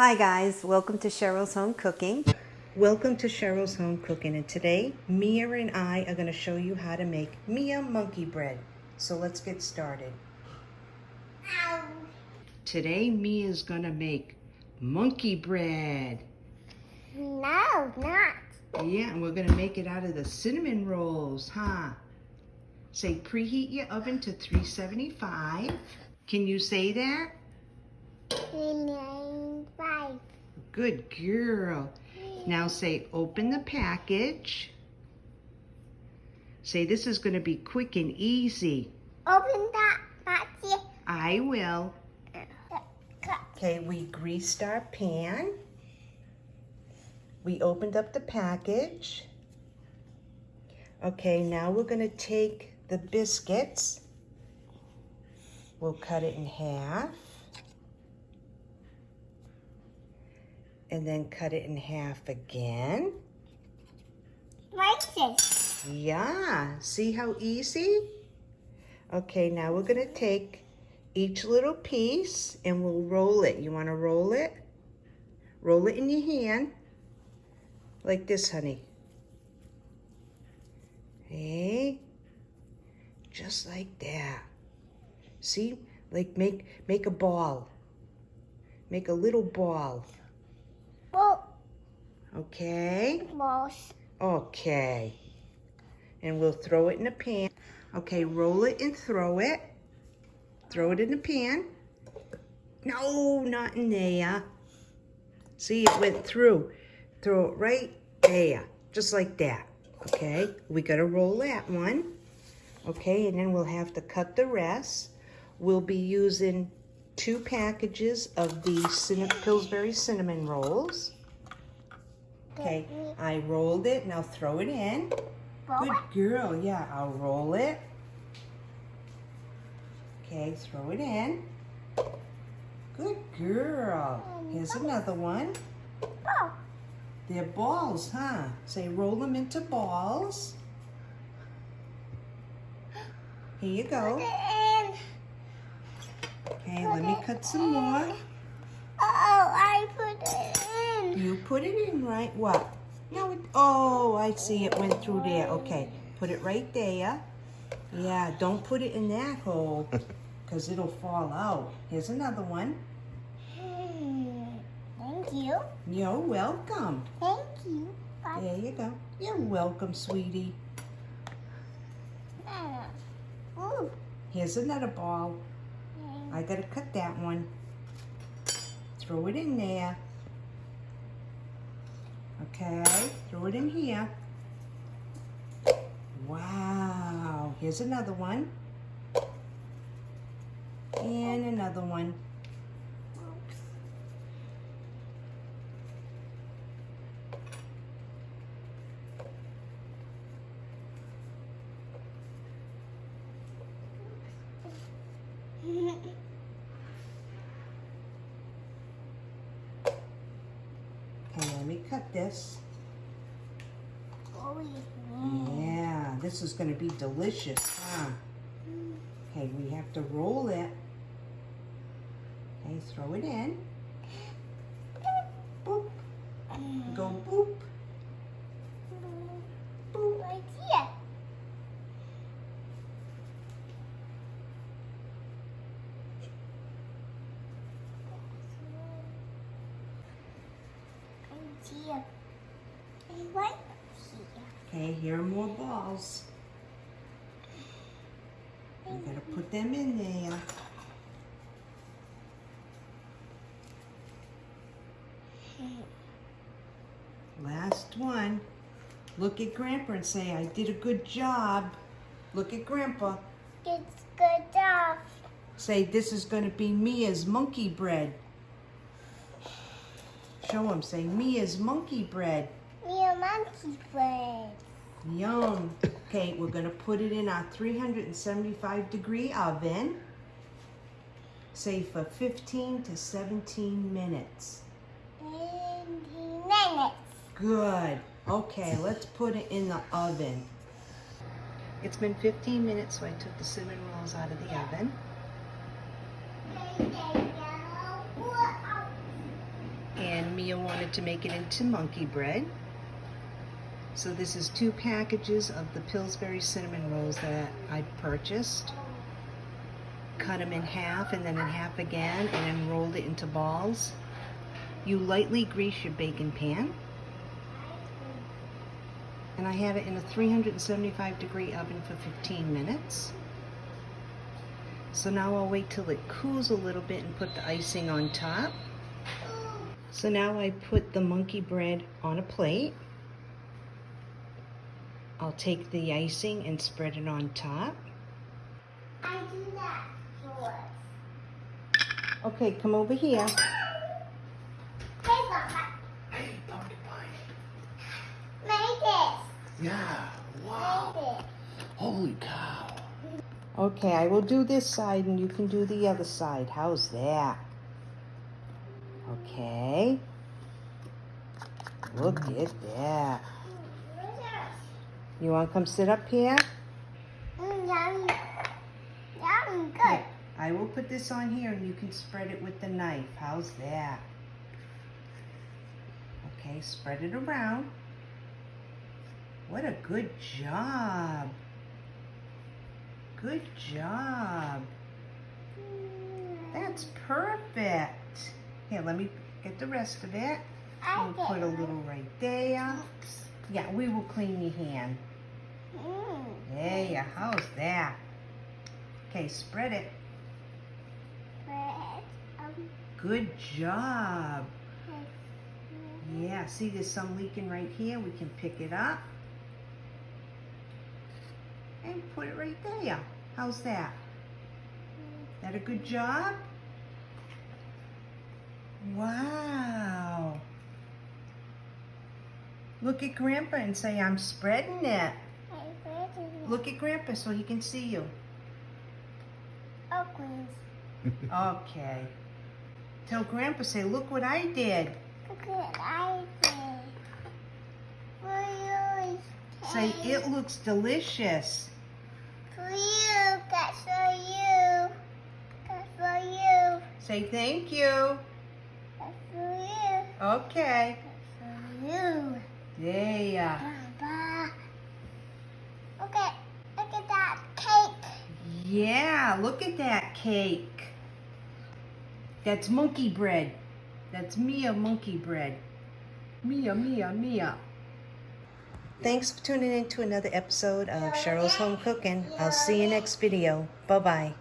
Hi guys, welcome to Cheryl's Home Cooking. Welcome to Cheryl's Home Cooking and today Mia and I are going to show you how to make Mia monkey bread. So let's get started. Ow. Today is going to make monkey bread. No, not. Yeah, and we're going to make it out of the cinnamon rolls, huh? Say preheat your oven to 375. Can you say that? Nine, five. Good girl. Now say open the package. Say this is going to be quick and easy. Open that package. I will. Okay, we greased our pan. We opened up the package. Okay, now we're going to take the biscuits. We'll cut it in half. And then cut it in half again. Like this. Yeah, see how easy? Okay, now we're gonna take each little piece and we'll roll it. You wanna roll it? Roll it in your hand, like this, honey. Hey, just like that. See, like make, make a ball. Make a little ball, okay? balls. Okay. And we'll throw it in a pan. Okay, roll it and throw it. Throw it in the pan. No, not in there. See, it went through. Throw it right there, just like that. Okay, we gotta roll that one. Okay, and then we'll have to cut the rest. We'll be using two packages of the Cin Pillsbury cinnamon rolls. Okay, I rolled it. Now throw it in. Good girl. Yeah, I'll roll it. Okay, throw it in. Good girl. Here's another one. They're balls, huh? Say roll them into balls. Here you go. Okay, let me cut some more. Oh, I put it in right. What? No, it, oh, I see it went through there. Okay, put it right there. Yeah, don't put it in that hole because it'll fall out. Here's another one. Hmm. Thank you. You're welcome. Thank you. Bye. There you go. You're welcome, sweetie. Ah. Ooh. Here's another ball. I gotta cut that one. Throw it in there. Okay, throw it in here. Wow, here's another one. And another one. Okay, let me cut this. Oh, yeah. Yeah, this is gonna be delicious, huh? Mm. Okay, we have to roll it. Okay, throw it in. Boop. Go boop. Boop. Right here. Right here. And right here. Okay, here are more balls. You gotta put them in there. Last one. Look at Grandpa and say, I did a good job. Look at Grandpa. It's good job. Say, this is gonna be Mia's monkey bread. Show him, say, Mia's monkey bread. Me a monkey bread. Yum. Okay, we're gonna put it in our 375 degree oven. Say for 15 to 17 minutes. In minutes. Good. Okay, let's put it in the oven. It's been 15 minutes, so I took the cinnamon rolls out of the oven. And Mia wanted to make it into monkey bread. So this is two packages of the Pillsbury cinnamon rolls that I purchased. Cut them in half and then in half again and then rolled it into balls. You lightly grease your baking pan. And I had it in a 375 degree oven for 15 minutes. So now I'll wait till it cools a little bit and put the icing on top. So now I put the monkey bread on a plate. I'll take the icing and spread it on top. I do that first. Okay, come over here. Hey, Papa. Hey, pumpkin pie. Make this. Yeah. Make Wow. it. Holy cow. Okay, I will do this side and you can do the other side. How's that? Okay. Look at that. You want to come sit up here? Mm, yummy. Yummy, good. I will put this on here and you can spread it with the knife. How's that? Okay, spread it around. What a good job. Good job. That's perfect. Here, let me get the rest of it. I We'll put a little right there. Yeah, we will clean your hand. Mm. There you how's that? Okay, spread it. Bread. Um, Good job. mm. Yeah, see there's some leaking right here. We can pick it up. And put it right there. How's that? That a good job? Wow. Look at Grandpa and say, I'm spreading it. Hey, bread is Look at Grandpa so he can see you. Oaklands. Okay. Tell Grandpa, say, look what I did. Look at I did. For you. Say, it looks delicious. For you. That's for you. That's for you. Say thank you. That's for. Okay. For you. There ya. Baba. Look at, look at that cake. Yeah, look at that cake. That's monkey bread. That's Mia monkey bread. Mia, Mia, Mia. Thanks for tuning in to another episode of Cheryl's Home Cooking. I'll see you next video. Bye-bye.